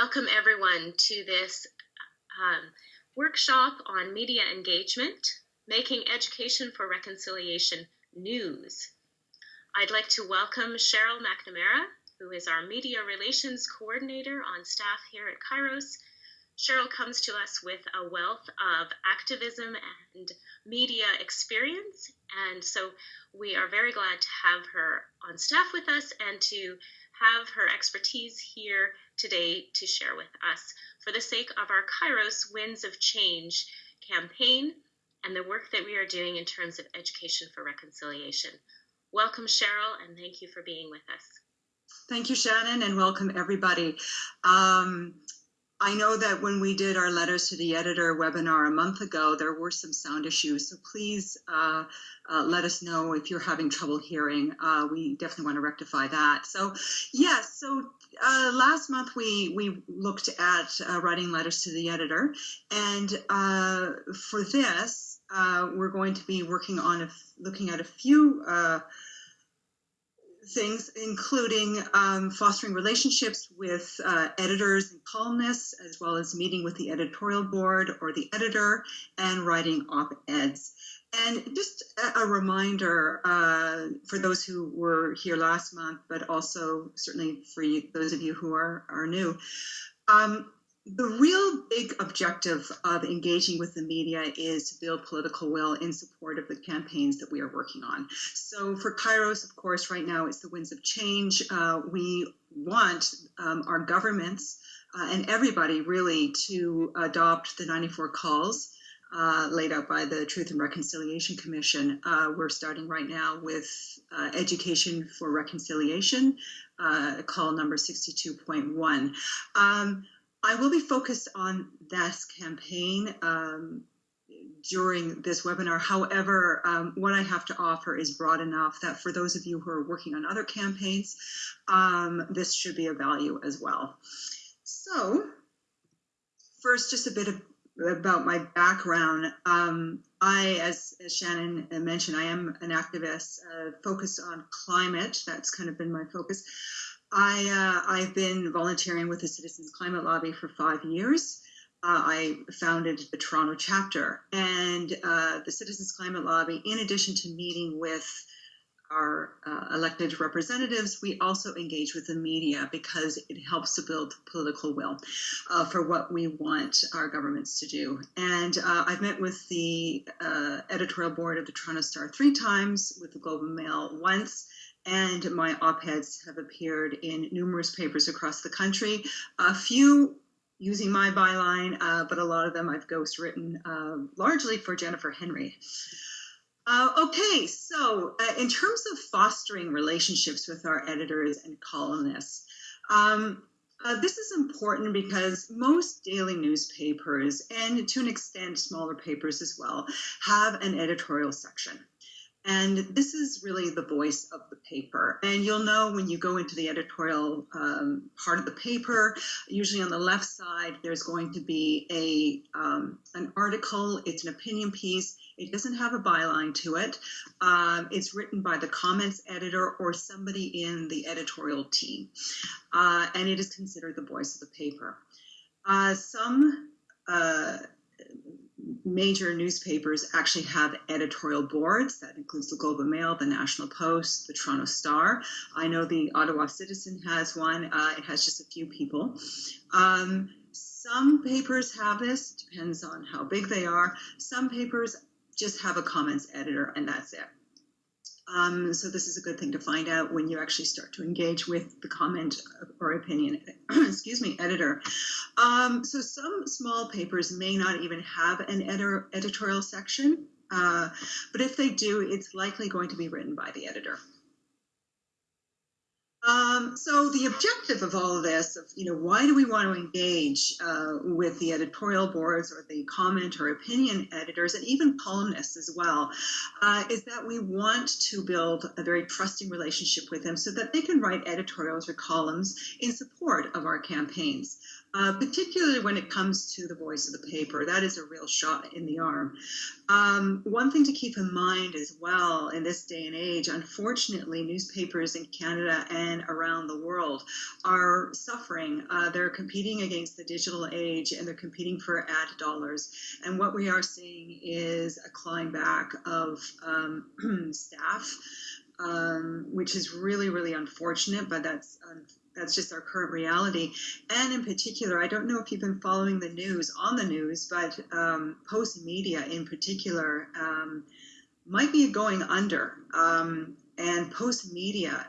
welcome everyone to this um, workshop on media engagement, making education for reconciliation news. I'd like to welcome Cheryl McNamara, who is our media relations coordinator on staff here at Kairos. Cheryl comes to us with a wealth of activism and media experience, and so we are very glad to have her on staff with us and to have her expertise here today to share with us for the sake of our Kairos Winds of Change campaign and the work that we are doing in terms of education for reconciliation. Welcome, Cheryl, and thank you for being with us. Thank you, Shannon, and welcome everybody. Um, I know that when we did our letters to the editor webinar a month ago, there were some sound issues. So please uh, uh, let us know if you're having trouble hearing. Uh, we definitely want to rectify that. So yes, so uh, last month we we looked at uh, writing letters to the editor, and uh, for this we're going to be working on a, looking at a few things, including um, fostering relationships with uh, editors and columnists, as well as meeting with the editorial board or the editor and writing op-eds. And just a, reminder uh, for those who were here last month, but also certainly for you, those of you who are, are new, um, the real big objective of engaging with the media is to build political will in support of the campaigns that we are working on. So for Kairos, of course, right now it's the winds of change. Uh, we want um, our governments uh, and everybody really to adopt the 94 calls uh, laid out by the Truth and Reconciliation Commission. Uh, we're starting right now with uh, Education for Reconciliation, uh, call number 62.1. Um, I will be focused on this campaign um, during this webinar. However, um, what I have to offer is broad enough that for those of you who are working on other campaigns, um, this should be of value as well. So first, just a bit of, about my background. Um, I, as, as, Shannon mentioned, I am an activist uh, focused on climate. That's kind of been my focus. I, uh, I've been volunteering with the Citizens Climate Lobby for five years. Uh, I founded the Toronto chapter, and uh, the Citizens Climate Lobby, in addition to meeting with our uh, elected representatives, we also engage with the media because it helps to build political will uh, for what we want our governments to do. And uh, I've met with the uh, editorial board of the Toronto Star three times, with the Globe and Mail once, and my op-eds have appeared in numerous papers across the country. A few using my byline, uh, but a lot of them I've ghost written, uh, largely for Jennifer Henry. Uh, okay, so uh, in terms of fostering relationships with our editors and columnists, um, uh, this is important because most daily newspapers, and to an extent smaller papers as well, have an editorial section. And this is really the voice of the paper. And you'll know when you go into the editorial um, part of the paper, usually on the left side, there's going to be a um, an article. It's an opinion piece. It doesn't have a byline to it. Um, it's written by the comments editor or somebody in the editorial team. Uh, and it is considered the voice of the paper. Uh, some uh, major newspapers actually have editorial boards. That includes the Globe and Mail, the National Post, the Toronto Star. I know the Ottawa Citizen has one. Uh, it has just a few people. Um, some papers have this, depends on how big they are. Some papers just have a comments editor and that's it. Um, so this is a good thing to find out when you actually start to engage with the comment or opinion, excuse me, editor. Um, so some small papers may not even have an editor, editorial section, uh, but if they do, it's likely going to be written by the editor. Um, so the objective of all of this, of you know, why do we want to engage uh, with the editorial boards or the comment or opinion editors and even columnists as well, uh, is that we want to build a very trusting relationship with them so that they can write editorials or columns in support of our campaigns. Uh, particularly when it comes to the voice of the paper. That is a real shot in the arm. Um, one thing to keep in mind as well in this day and age, unfortunately, newspapers in Canada and around the world are suffering. Uh, they're competing against the digital age and they're competing for ad dollars. And what we are seeing is a clawing back of um, staff. Um, which is really, really unfortunate, but that's that's just our current reality. And in particular, I don't know if you've been following the news on the news, but um, Postmedia in particular um, might be going under. Um, and Postmedia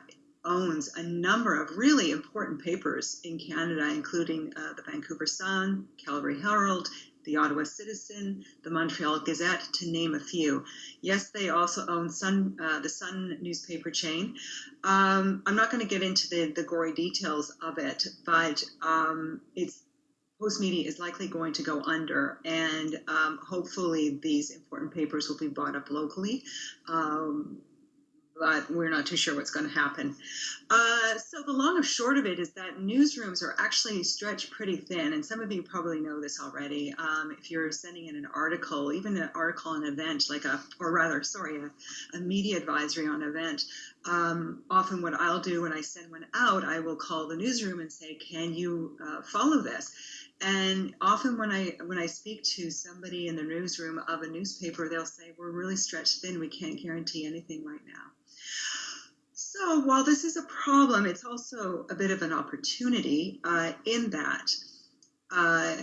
owns a number of really important papers in Canada, including uh, the Vancouver Sun, Calgary Herald, the Ottawa Citizen, the Montreal Gazette, to name a few. Yes, they also own Sun, uh, the Sun newspaper chain. Um, I'm not going to get into the, the gory details of it, but um, it's Postmedia is likely going to go under, and um, hopefully these important papers will be bought up locally. Um, but we're not too sure what's going to happen. Uh, so the long and short of it is that newsrooms are actually stretched pretty thin, and some of you probably know this already. Um, if you're sending in an article, even an article on an event, like a, or rather, sorry, a, a media advisory on an event, um, often what I'll do when I send one out, I will call the newsroom and say, "Can you uh, follow this?" And often when I when I speak to somebody in the newsroom of a newspaper, they'll say, "We're really stretched thin. We can't guarantee anything right now." So while this is a problem, it's also a bit of an opportunity uh, in that uh,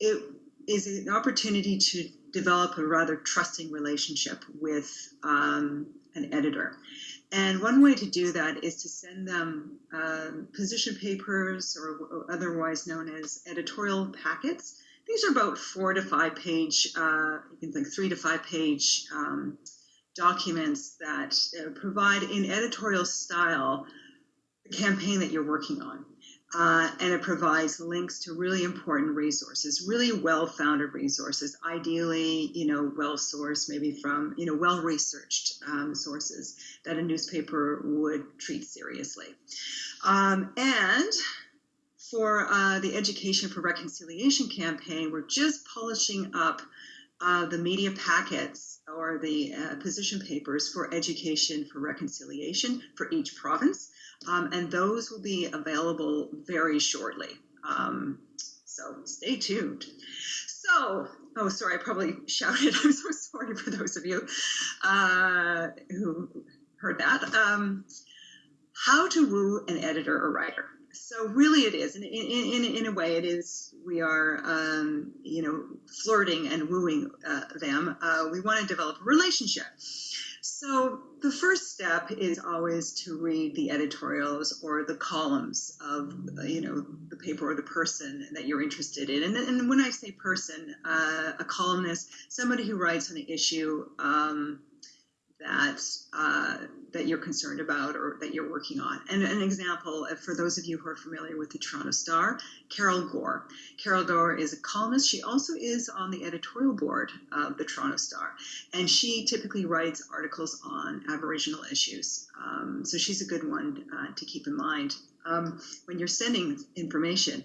it is an opportunity to develop a rather trusting relationship with um, an editor. And one way to do that is to send them um, position papers or otherwise known as editorial packets. These are about four to five page, uh, you can think three to five page um, documents that uh, provide in editorial style the campaign that you're working on. Uh, and it provides links to really important resources, really well-founded resources, ideally, you know, well-sourced, maybe from, you know, well-researched um, sources that a newspaper would treat seriously. Um, and for uh, the Education for Reconciliation campaign, we're just polishing up uh, the media packets or the uh, position papers for education for reconciliation for each province. Um, and those will be available very shortly. Um, so stay tuned. So, oh, sorry, I probably shouted. I'm so sorry for those of you uh, who heard that. Um, how to woo an editor or writer so really it is in, in, in, in a way it is we are um, you know flirting and wooing uh, them. Uh, we want to develop a relationship. So the first step is always to read the editorials or the columns of you know the paper or the person that you're interested in. And, and when i say person uh, a columnist somebody who writes on an issue um, that uh, that you're concerned about or that you're working on. And an example, for those of you who are familiar with the Toronto Star, Carol Goar. Carol Goar is a columnist. She also is on the editorial board of the Toronto Star, and she typically writes articles on Aboriginal issues. Um, so she's a good one uh, to keep in mind. Um, when you're sending information,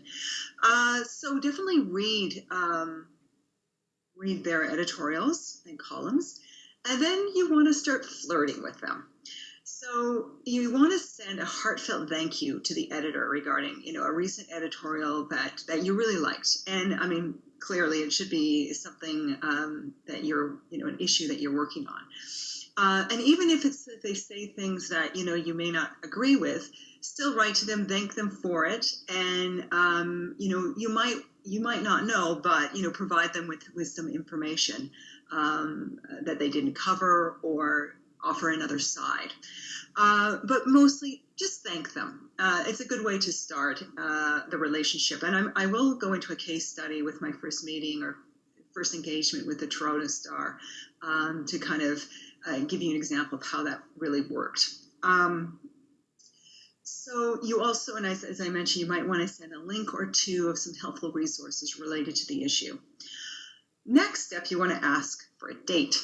uh, so definitely read um, read their editorials and columns and then you want to start flirting with them. So you want to send a heartfelt thank you to the editor regarding, you know, a recent editorial that that you really liked. And I mean, clearly it should be something um, that you're, you know, an issue that you're working on. Uh, and even if it's if they say things that you know you may not agree with, still write to them, thank them for it, and um, you know you might you might not know, but you know provide them with with some information um, that they didn't cover or offer another side. Uh, but mostly just thank them. Uh, it's a good way to start uh, the relationship. And I'm, i will go into a case study with my first meeting or first engagement with the Toronto Star um, to kind of uh, give you an example of how that really worked. Um, so you also, and as, as I mentioned, you might want to send a link or two of some helpful resources related to the issue. Next step, you want to ask for a date.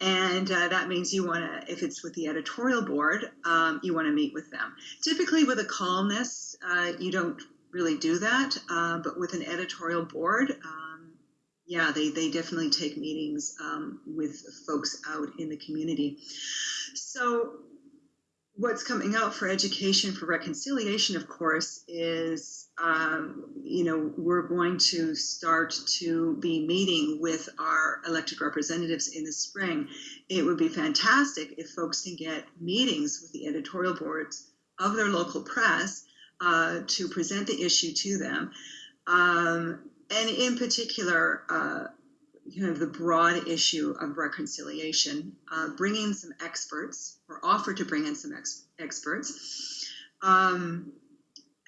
And uh, that means you want to, if it's with the editorial board, um, you want to meet with them. Typically, with a columnist, uh, you don't really do that. Uh, but with an editorial board, um, yeah, they, they definitely take meetings um, with folks out in the community. So, what's coming out for education for reconciliation, of course, is um, you know we're going to start to be meeting with our elected representatives in the spring. It would be fantastic if folks can get meetings with the editorial boards of their local press uh, to present the issue to them. Um, and in particular, uh, kind of the broad issue of reconciliation, uh, bringing some experts or offer to bring in some ex- experts um,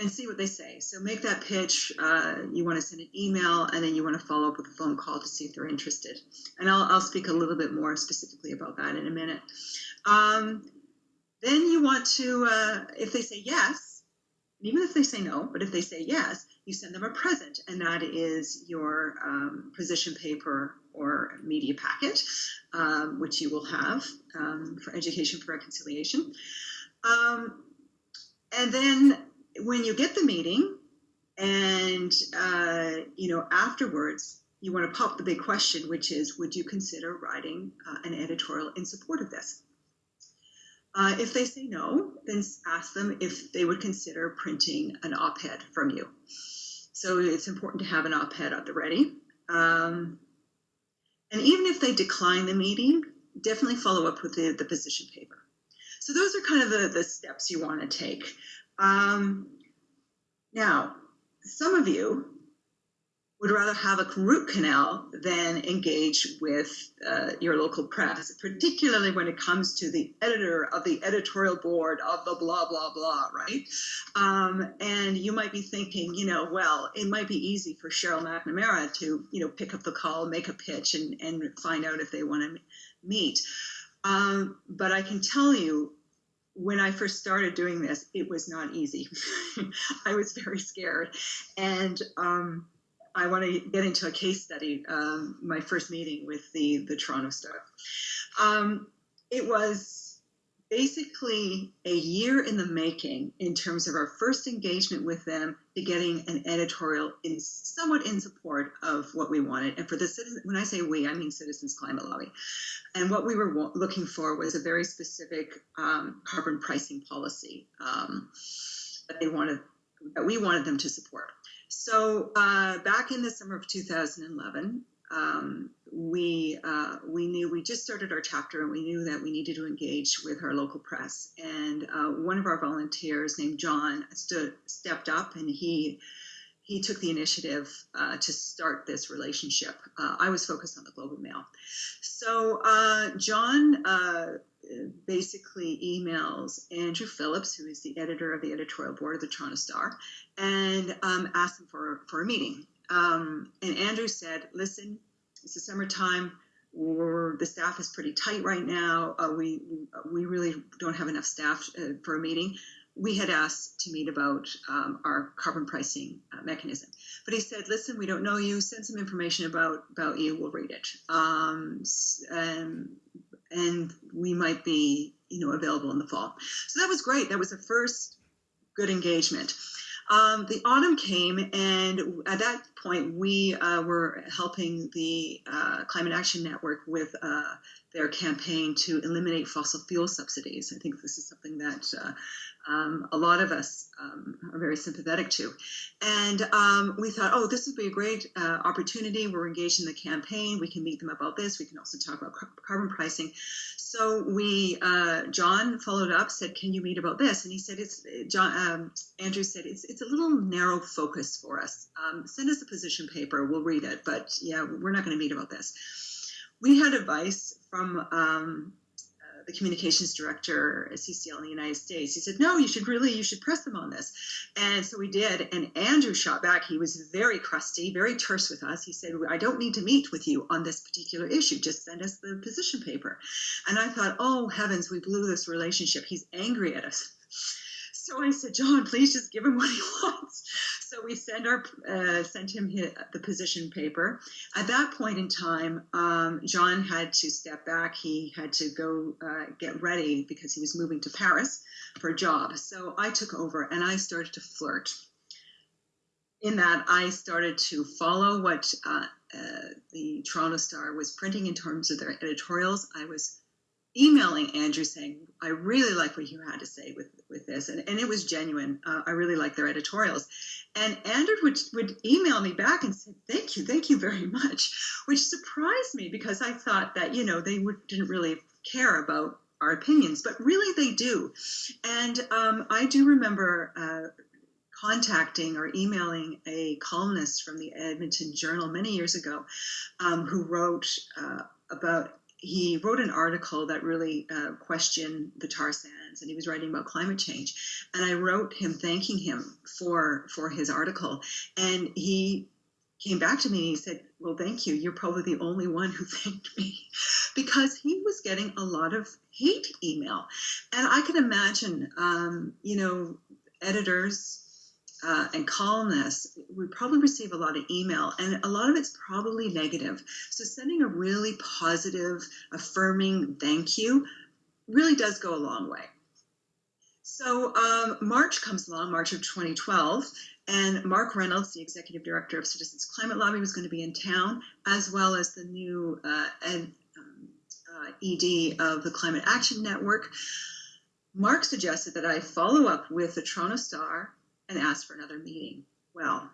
and see what they say. So make that pitch. Uh, you want to send an email and then you want to follow up with a phone call to see if they're interested. And I'll, I'll speak a little bit more specifically about that in a minute. Um, then you want to, uh, if they say yes, even if they say no, but if they say yes, you send them a present, and that is your um, position paper or media packet, um, which you will have um, for Education for Reconciliation. Um, and then when you get the meeting, and uh, you know afterwards, you want to pop the big question, which is, would you consider writing uh, an editorial in support of this? Uh, if they say no, then ask them if they would consider printing an op ed from you. So it's important to have an op ed at the ready. Um, and even if they decline the meeting, definitely follow up with the, the position paper. So those are kind of the, the steps you want to take. Um, now, some of you would rather have a root canal than engage with uh, your local press, particularly when it comes to the editor of the editorial board of the blah, blah, blah, right? Um, and you might be thinking, you know, well, it might be easy for Cheryl McNamara to, you know, pick up the call, make a pitch, and, and find out if they want to meet. Um, but I can tell you, when I first started doing this, it was not easy. I was very scared. And, um, I want to get into a case study. Um, my first meeting with the the Toronto Star. Um, it was basically a year in the making in terms of our first engagement with them to getting an editorial in somewhat in support of what we wanted. And for the citizen, when I say we, I mean Citizens Climate Lobby. And what we were looking for was a very specific um, carbon pricing policy um, that they wanted that we wanted them to support. So uh, back in the summer of 2011, um, we uh, we knew we just started our chapter and we knew that we needed to engage with our local press. And uh, one of our volunteers named John stood stepped up and he he took the initiative uh, to start this relationship. Uh, I was focused on the Globe and Mail. So uh, John uh, basically emails Andrew Phillips, who is the editor of the editorial board of the Toronto Star, and um, asked him for, for a meeting. Um, and Andrew said, listen, it's the summertime. We're, the staff is pretty tight right now. Uh, we, we really don't have enough staff uh, for a meeting. We had asked to meet about um, our carbon pricing uh, mechanism. But he said, listen, we don't know you. Send some information about, about you. We'll read it. Um, and and we might be you know available in the fall so that was great that was the first good engagement um, the autumn came and at that point we uh, were helping the uh, climate action network with uh, their campaign to eliminate fossil fuel subsidies i think this is something that uh, um, a lot of us um, are very sympathetic to. And um, we thought, oh, this would be a great uh, opportunity. We're engaged in the campaign. We can meet them about this. We can also talk about carbon pricing. So we, uh, John followed up, said, can you meet about this? And he said, it's John. Um, Andrew said, it's it's a little narrow focus for us. Um, send us a position paper. We'll read it. But yeah, we're not going to meet about this. We had advice from um, the communications director at CCL in the United States. He said, "No, you should really, you should press them on this." And so we did. And Andrew shot back. He was very crusty, very terse with us. He said, "I don't need to meet with you on this particular issue. Just send us the position paper." And I thought, "Oh heavens, we blew this relationship. He's angry at us." So I said, John, please just give him what he wants. So we sent our uh, sent him his, the position paper. At that point in time, um, John had to step back. He had to go uh, get ready because he was moving to Paris for a job. So I took over and I started to flirt in that I started to follow what uh, uh, the Toronto Star was printing in terms of their editorials. I was emailing Andrew saying, I really like what you had to say with, with this. And, and it was genuine. Uh, I really like their editorials. And Andrew would, would email me back and say, thank you, thank you very much, which surprised me because I thought that, you know, they would, didn't really care about our opinions, but really they do. And um, I do remember uh, contacting or emailing a columnist from the Edmonton Journal many years ago um, who wrote uh, about he wrote an article that really uh, questioned the tar sands and he was writing about climate change. And i wrote him thanking him for for his article. And he came back to me and he said well thank you. You're probably the only one who thanked me. Because he was getting a lot of hate email. And i can imagine um, you know editors uh, and columnists, we probably receive a lot of email, and a lot of it's probably negative. So sending a really positive, affirming thank you really does go a long way. So um, March comes along, March of 2012, and Mark Reynolds, the executive director of Citizens Climate Lobby, was going to be in town, as well as the new uh, ed, um, uh, ED of the Climate Action Network. Mark suggested that I follow up with the Toronto Star and asked for another meeting. Well,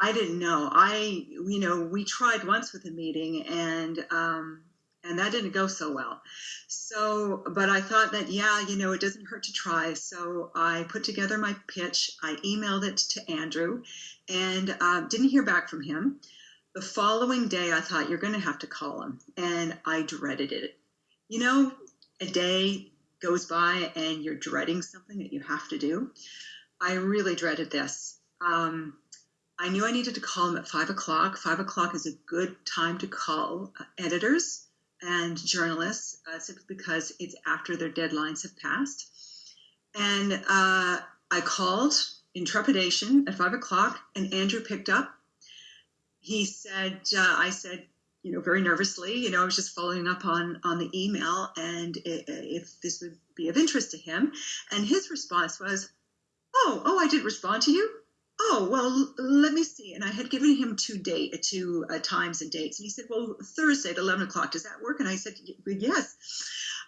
I didn't know. I, you know, we tried once with a meeting and, um, and that didn't go so well. So, but I thought that, yeah, you know, it doesn't hurt to try. So I put together my pitch. I emailed it to Andrew and uh, didn't hear back from him. The following day, I thought, you're going to have to call him. And I dreaded it. You know, a day goes by and you're dreading something that you have to do. I really dreaded this. Um, I knew I needed to call them at five o'clock. Five o'clock is a good time to call uh, editors and journalists uh, simply because it's after their deadlines have passed. And uh, I called in trepidation at five o'clock, and Andrew picked up. He said, uh, I said, you know, very nervously, you know, I was just following up on on the email and if this would be of interest to him. And his response was, oh, oh, I did respond to you. Oh, well, let me see. And I had given him two date, two uh, times and dates. And he said, well, Thursday at 11 o'clock, does that work? And I said, yes.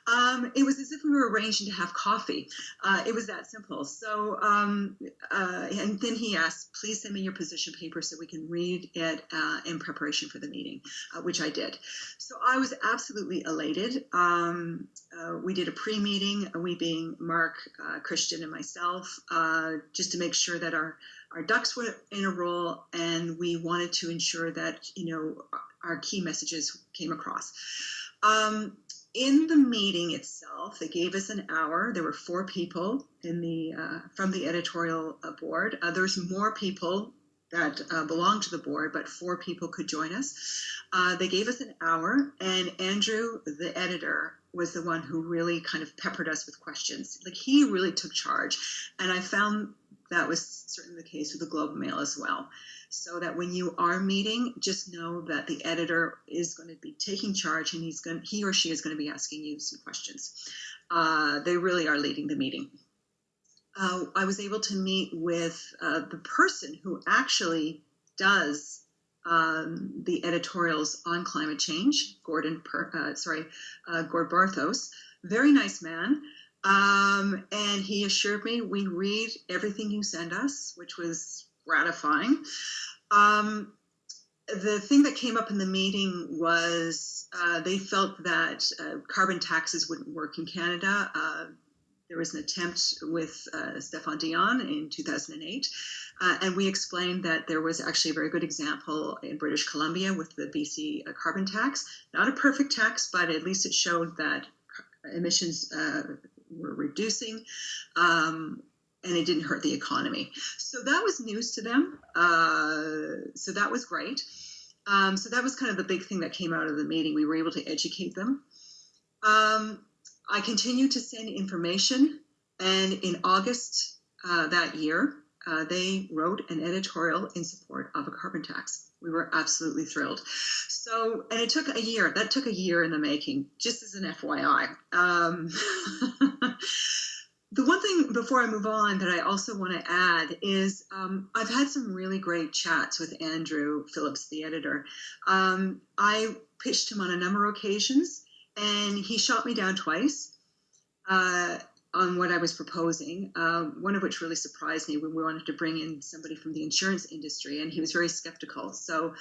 Um, it was as if we were arranging to have coffee. Uh, it was that simple. So, um, uh, and then he asked, please send me your position paper so we can read it uh, in preparation for the meeting, uh, which I did. So I was absolutely elated. Um, uh, we did a pre-meeting, we being Mark, uh, Christian, and myself, just to make sure that our our ducks were in a row, and we wanted to ensure that you know our key messages came across. Um, in the meeting itself, they gave us an hour. There were four people in the uh, from the editorial board. Uh, there's more people that uh, belong to the board, but four people could join us. Uh, they gave us an hour, and Andrew, the editor, was the one who really kind of peppered us with questions. Like he really took charge, and I found that was certainly the case with the Globe and Mail as well so that when you are meeting, just know that the editor is going to be taking charge and he's going he or she is going to be asking you some questions. Uh, they really are leading the meeting. Uh, I was able to meet with uh, the person who actually does um, the editorials on climate change, Gordon, per, uh, sorry, uh, Gord Barthos. Very nice man. Um, and he assured me we read everything you send us, which was gratifying. Um, the thing that came up in the meeting was uh, they felt that uh, carbon taxes wouldn't work in Canada. Uh, there was an attempt with uh, Stéphane Dion in 2008, uh, and we explained that there was actually a very good example in British Columbia with the BC uh, carbon tax. Not a perfect tax, but at least it showed that emissions were reducing. Um, and it didn't hurt the economy. So that was news to them. Uh, so that was great. Um, so that was kind of the big thing that came out of the meeting. We were able to educate them. Um, I continued to send information, and in August uh, that year, uh, they wrote an editorial in support of a carbon tax. We were absolutely thrilled. So, and it took a year. That took a year in the making, just as an FYI. Um, the one thing before I move on that I also want to add is um, I've had some really great chats with Andrew Phillips, the editor. Um, I pitched him on a number of occasions, and he shot me down twice. Uh, on what I was proposing, uh, one of which really surprised me when we wanted to bring in somebody from the insurance industry, and he was very skeptical. So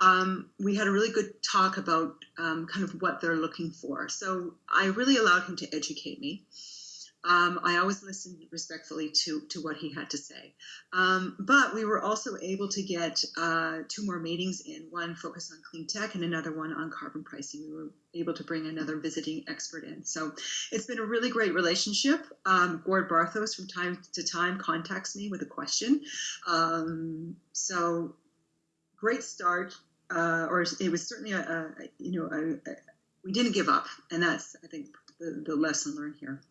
um, we had a really good talk about um, kind of what they're looking for. So I really allowed him to educate me. Um, I always listened respectfully to, to what he had to say. Um, but we were also able to get uh, two more meetings in, one focused on clean tech and another one on carbon pricing. We were able to bring another visiting expert in. So it's been a really great relationship. Um, Gord Barthos from time to time contacts me with a question. Um, so great start, uh, or it was certainly a, a you know, a, a, we didn't give up. And that's, I think, the, the lesson learned here.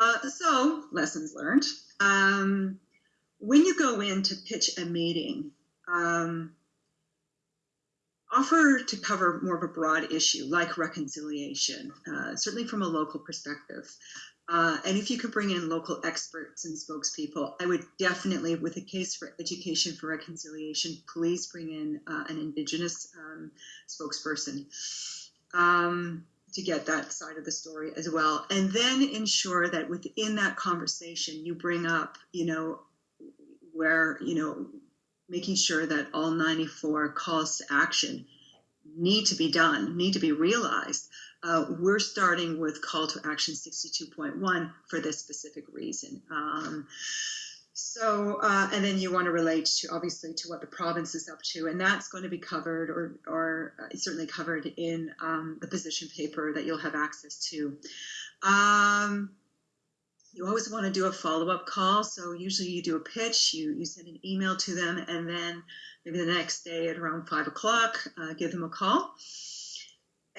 Uh, so, lessons learned. Um, when you go in to pitch a meeting, um, offer to cover more of a broad issue like reconciliation, uh, certainly from a local perspective. Uh, and if you could bring in local experts and spokespeople, I would definitely, with a case for education for reconciliation, please bring in uh, an Indigenous um, spokesperson. Um, to get that side of the story as well. And then ensure that within that conversation you bring up you know where you know making sure that all 94 calls to action need to be done need to be realized. Uh, we're starting with call to action 62.1 for this specific reason. Um, so, uh, and then you want to relate to obviously to what the province is up to, and that's going to be covered or, or uh, certainly covered in um, the position paper that you'll have access to. Um, you always want to do a follow-up call. So usually you do a pitch, you, you send an email to them, and then maybe the next day at around five o'clock, uh, give them a call.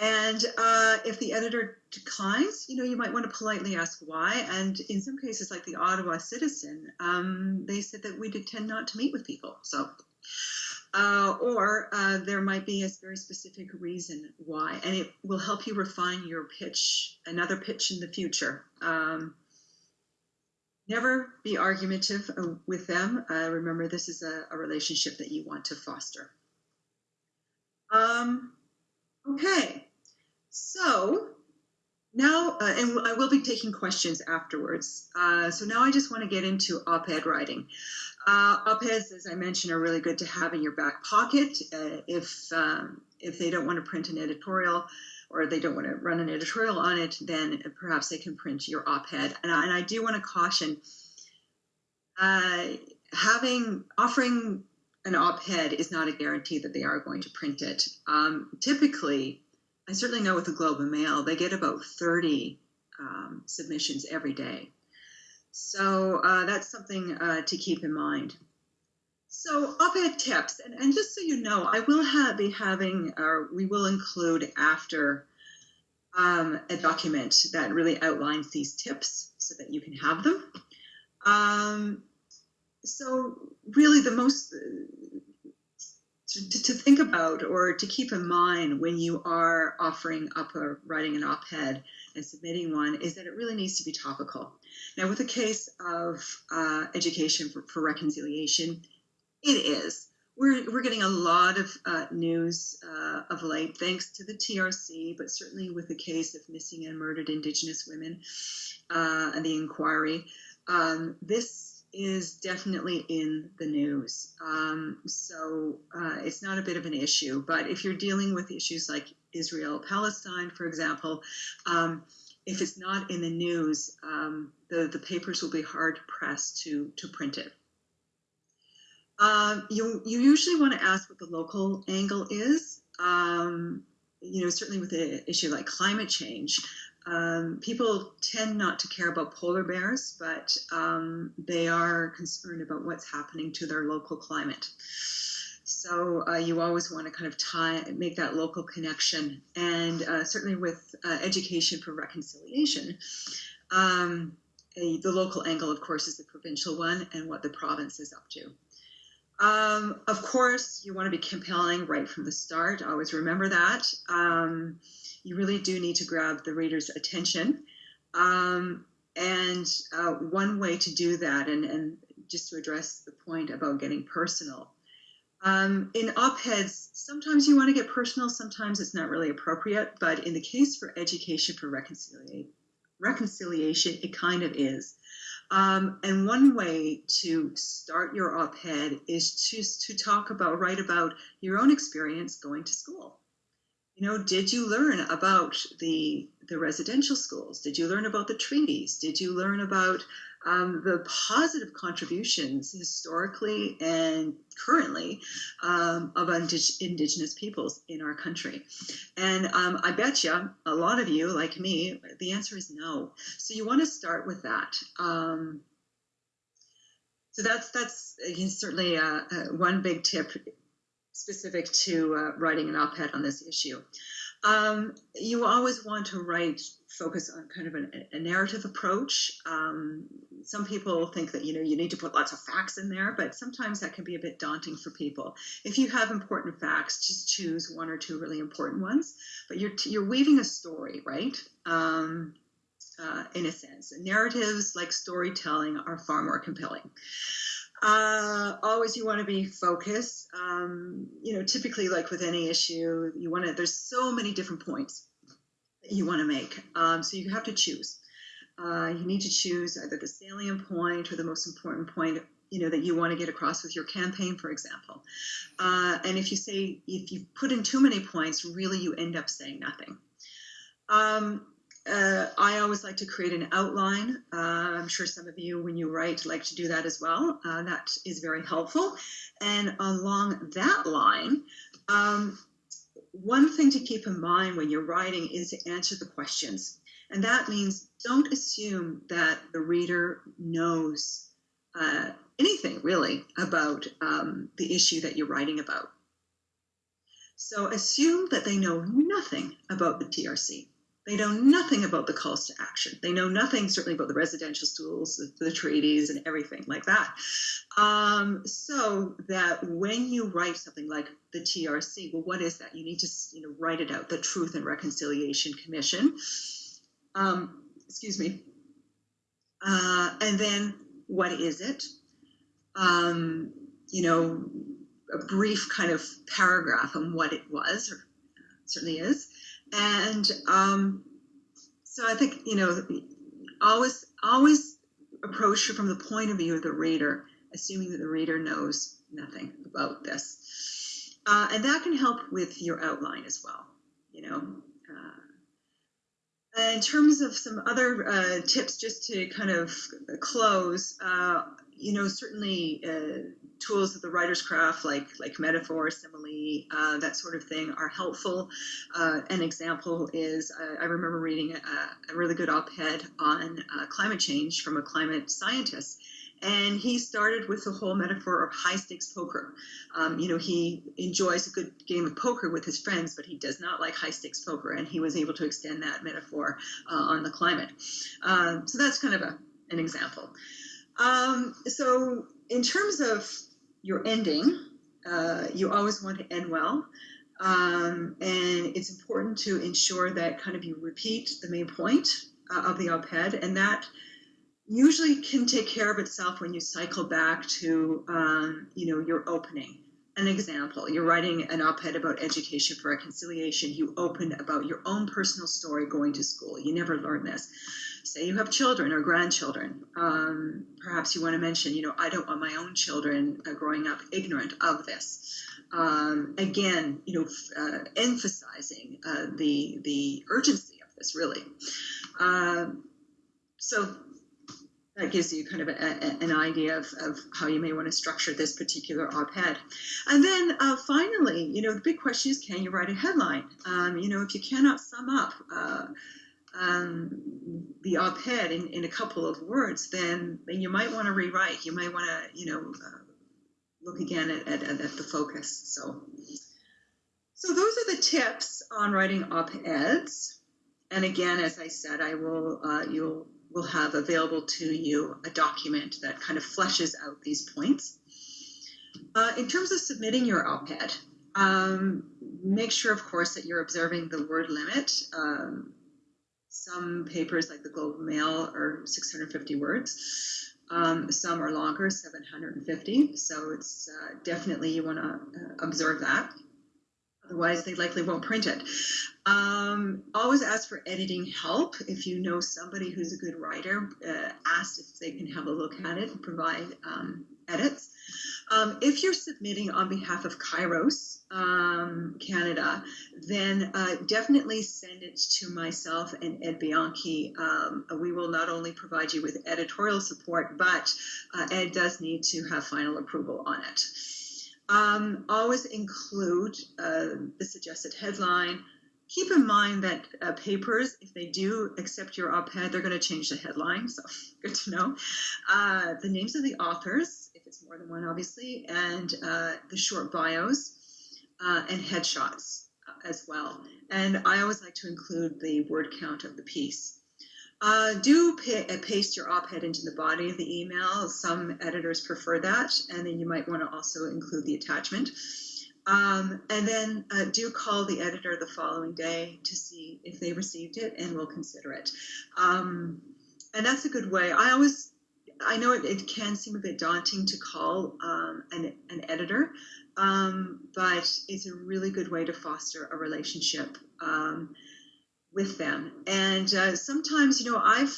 And uh, if the editor declines, you know, you might want to politely ask why. And in some cases, like the Ottawa Citizen, um, they said that we did tend not to meet with people. So, uh, or uh, there might be a very specific reason why, and it will help you refine your pitch, another pitch in the future. Um, never be argumentative uh, with them. Uh, remember, this is a, a, relationship that you want to foster. Um, okay. So now, uh, and I will be taking questions afterwards. Uh, so now I just want to get into op-ed writing. Uh, op-eds, as I mentioned, are really good to have in your back pocket uh, if um, if they don't want to print an editorial or they don't want to run an editorial on it, then perhaps they can print your op-ed. And I, and I do want to caution uh, having offering an op-ed is not a guarantee that they are going to print it. Um, typically, I certainly know with the Globe and Mail, they get about 30 um, submissions every day. So uh, that's something uh, to keep in mind. So op-ed tips, and, and just so you know, I will have, be having, or we will include after um, a document that really outlines these tips so that you can have them. Um, so really the most to, to, think about or to keep in mind when you are offering up or writing an op-ed and submitting one is that it really needs to be topical. Now, with a case of uh, education for, for, reconciliation, it is. We're, we're getting a lot of uh, news uh, of late, thanks to the TRC, but certainly with the case of missing and murdered Indigenous women uh, and the inquiry. Um, this is definitely in the news. Um, so uh, it's not a bit of an issue. But if you're dealing with issues like Israel Palestine, for example, um, if it's not in the news, um, the, the papers will be hard pressed to, to print it. Um, you, you usually want to ask what the local angle is. Um, you know, certainly with an issue like climate change, um, people tend not to care about polar bears, but um, they are concerned about what's happening to their local climate. So uh, you always want to kind of tie, make that local connection, and uh, certainly with uh, education for reconciliation, um, a, the local angle, of course, is the provincial one, and what the province is up to. Um, of course, you want to be compelling right from the start. Always remember that. Um, you really do need to grab the reader's attention. Um, and uh, one way to do that, and, and just to address the point about getting personal, um, in op-eds, sometimes you want to get personal, sometimes it's not really appropriate, but in the case for education for reconciliation, reconciliation, it kind of is. Um, and one way to start your op-ed is to, to talk about, write about your own experience going to school. You know, did you learn about the, the residential schools? Did you learn about the treaties? Did you learn about um, the positive contributions historically and currently um, of indig- indigenous peoples in our country? And um, I bet you, a lot of you, like me, the answer is no. So you want to start with that. Um, so that's that's certainly uh, uh, one big tip specific to uh, writing an op-ed on this issue. Um, you always want to write focus on kind of an, a narrative approach. Um, some people think that you know you need to put lots of facts in there, but sometimes that can be a bit daunting for people. If you have important facts, just choose one or two really important ones. But you're you're weaving a story, right? Um, uh, in a sense, narratives like storytelling are far more compelling. Uh, always you want to be focused. Um, you know, typically, like with any issue, you want to, there's so many different points that you want to make. Um, so you have to choose. Uh, you need to choose either the salient point or the most important point you know that you want to get across with your campaign for example uh, and if you say if you put in too many points really you end up saying nothing um, uh, I always like to create an outline. Uh, I'm sure some of you, when you write, like to do that as well. Uh, that is very helpful. And along that line, um, one thing to keep in mind when you're writing is to answer the questions. And that means don't assume that the reader knows uh, anything really about um, the issue that you're writing about. So assume that they know nothing about the TRC they know nothing about the calls to action. They know nothing, certainly, about the residential schools, the, the treaties, and everything like that. Um, so that when you write something like the TRC, well, what is that? You need to, you know, write it out. The Truth and Reconciliation Commission. Um, excuse me. Uh, and then, what is it? Um, you know, a brief kind of paragraph on what it was, or certainly is and um, so I think you know always always approach from the point of view of the reader, assuming that the reader knows nothing about this, uh, and that can help with your outline as well. You know. Uh, in terms of some other uh, tips, just to kind of close, uh, you know, certainly uh, tools of the writer's craft, like like metaphor, simile, uh, that sort of thing, are helpful. Uh, an example is I remember reading a, a, really good op-ed on uh, climate change from a climate scientist. And he started with the whole metaphor of high stakes poker. Um, you know, he enjoys a good game of poker with his friends, but he does not like high stakes poker. And he was able to extend that metaphor uh, on the climate. Um, so that's kind of a, an example. Um, so, in terms of your ending, uh, you always want to end well. Um, and it's important to ensure that kind of you repeat the main point uh, of the op-ed. And that usually can take care of itself when you cycle back to um, you know your opening. An example you're writing an op-ed about education for reconciliation. You open about your own personal story going to school. You never learned this say you have children or grandchildren um, perhaps you want to mention you know i don't want my own children uh, growing up ignorant of this um, again you know uh, emphasizing uh, the the urgency of this really um, so that gives you kind of a, a, an idea of, of how you may want to structure this particular op-ed. And then uh, finally, you know, the big question is, can you write a headline? Um, you know, if you cannot sum up uh, um, the op-ed in, in a couple of words, then, then you might want to rewrite. You might want to, you know, uh, look again at, at, at the focus. So, so those are the tips on writing op-eds. And again, as I said, I will, uh, you'll will have available to you a document that kind of fleshes out these points. Uh, in terms of submitting your op-ed, um, make sure, of course, that you're observing the word limit. Um, Some papers, like the Globe Mail, are 650 words. Um, some are longer, 750. So it's uh, definitely you want to uh, observe that. Otherwise, they likely won't print it. Um, always ask for editing help. If you know somebody who's a good writer, uh, ask if they can have a look at it and provide um, edits. Um, if you're submitting on behalf of Kairos um, Canada, then uh, definitely send it to myself and Ed Bianchi. Um, we will not only provide you with editorial support, but uh, Ed does need to have final approval on it. Um, always include uh, the suggested headline. Keep in mind that uh, papers, if they do accept your op ed, they're going to change the headline. So, good to know. Uh, the names of the authors, it's more than one, obviously, and uh, the short bios uh, and headshots uh, as well. And I always like to include the word count of the piece. Uh, do pa- paste your op-ed into the body of the email. Some editors prefer that, and then you might want to also include the attachment. Um, and then uh, do call the editor the following day to see if they received it, and we'll consider it. Um, and that's a good way. I always, I know it, it can seem a bit daunting to call um, an, an editor, um, but it's a really good way to foster a relationship. Um, with them. And uh, sometimes, you know, I've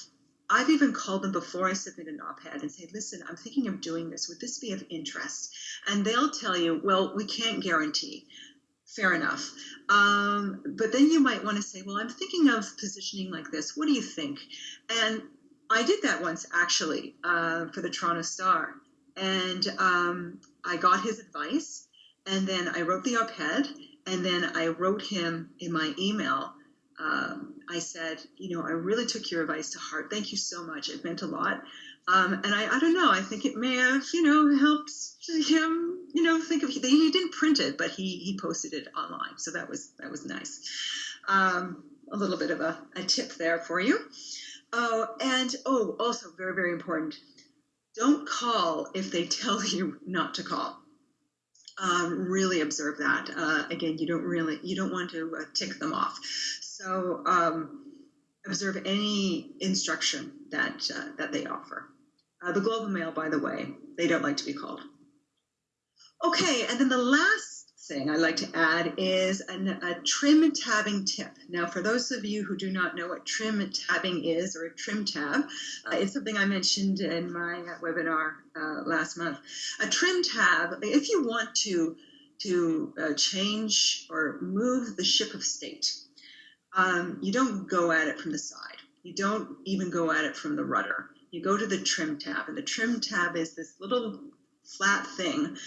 I've even called them before I submit an op-ed and say, "Listen, I'm thinking of doing this. Would this be of interest?" And they'll tell you, "Well, we can't guarantee." Fair enough. Um, but then you might want to say, "Well, I'm thinking of positioning like this. What do you think?" And I did that once actually uh, for the Toronto Star, and um, I got his advice, and then I wrote the op-ed, and then I wrote him in my email um, I said, you know, I really took your advice to heart. Thank you so much. It meant a lot. Um, and I, I don't know, I think it may have, you know, helped him, you know, think of, he didn't print it, but he, he posted it online. So that was, that was nice. Um, a little bit of a, a tip there for you. Oh, and oh, also very, very important. Don't call if they tell you not to call. Um, really observe that. Uh, again, you don't really, you don't want to uh, tick them off. So um, observe any instruction that uh, that they offer. Uh, the Globe and Mail, by the way, they don't like to be called. Okay, and then the last thing I like to add is an, a trim tabbing tip. Now, for those of you who do not know what trim tabbing is or a trim tab, uh, it's something I mentioned in my webinar uh, last month. A trim tab, if you want to to uh, change or move the ship of state, um, you don't go at it from the side. You don't even go at it from the rudder. You go to the trim tab, and the trim tab is this little flat thing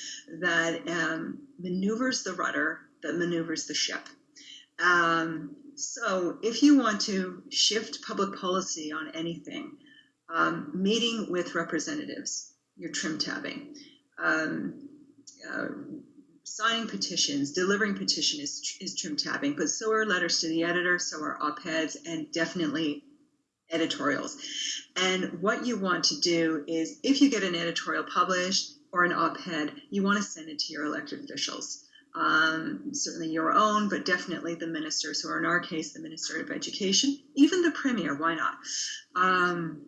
that um, maneuvers the rudder, that maneuvers the ship. Um, so, if you want to shift public policy on anything, um, meeting with representatives, you're trim tabbing. Um, uh, signing petitions, delivering petition is, is trim tabbing, but so are letters to the editor, so are op-eds, and definitely editorials. And what you want to do is, if you get an editorial published or an op-ed, you want to send it to your elected officials. Um, certainly your own, but definitely the ministers, who are in our case, the Minister of Education, even the Premier, why not? Um,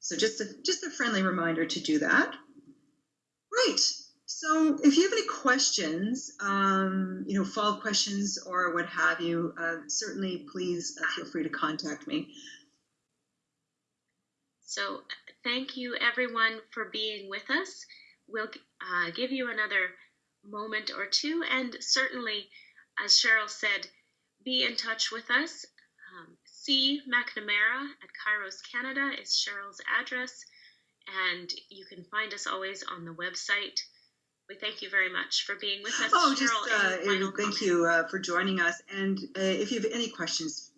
so just a, just a friendly reminder to do that. Right, so if you have any questions, um, you know, follow-up questions or what have you, uh, certainly please uh, feel free to contact me. So thank you everyone for being with us. We'll uh, give you another moment or two and certainly, as Cheryl said, be in touch with us. Um, C. McNamara at Kairos Canada is Cheryl's address and you can find us always on the website we thank you very much for being with us. Oh, just uh, thank you uh, for joining us. And uh, if you have any questions,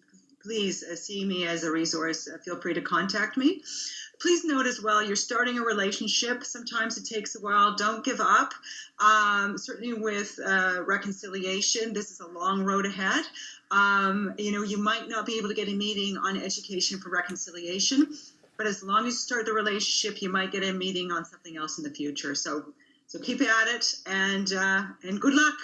please uh, see me as a resource. Uh, feel free to contact me. Please note as well, you're starting a relationship. Sometimes it takes a while. Don't give up. Um, certainly with uh, reconciliation, this is a long road ahead. Um, you know, you might not be able to get a meeting on education for reconciliation, but as long as you start the relationship, you might get a meeting on something else in the future. So so keep at it and uh, and good luck.